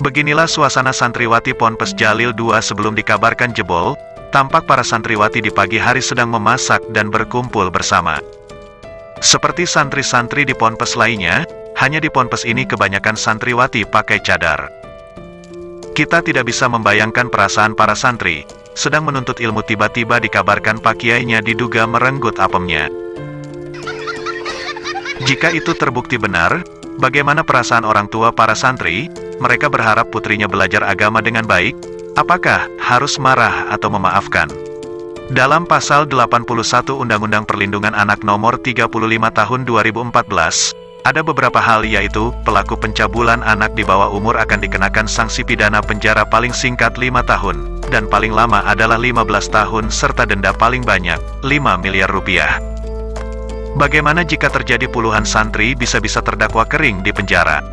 Beginilah suasana santriwati Ponpes Jalil II sebelum dikabarkan jebol, tampak para santriwati di pagi hari sedang memasak dan berkumpul bersama. Seperti santri-santri di Ponpes lainnya, hanya di Ponpes ini kebanyakan santriwati pakai cadar. Kita tidak bisa membayangkan perasaan para santri, sedang menuntut ilmu tiba-tiba dikabarkan pak kiainya diduga merenggut apemnya. Jika itu terbukti benar, bagaimana perasaan orang tua para santri? Mereka berharap putrinya belajar agama dengan baik, apakah harus marah atau memaafkan? Dalam pasal 81 Undang-Undang Perlindungan Anak Nomor 35 Tahun 2014, ada beberapa hal yaitu, pelaku pencabulan anak di bawah umur akan dikenakan sanksi pidana penjara paling singkat 5 tahun, dan paling lama adalah 15 tahun serta denda paling banyak, 5 miliar rupiah. Bagaimana jika terjadi puluhan santri bisa-bisa terdakwa kering di penjara?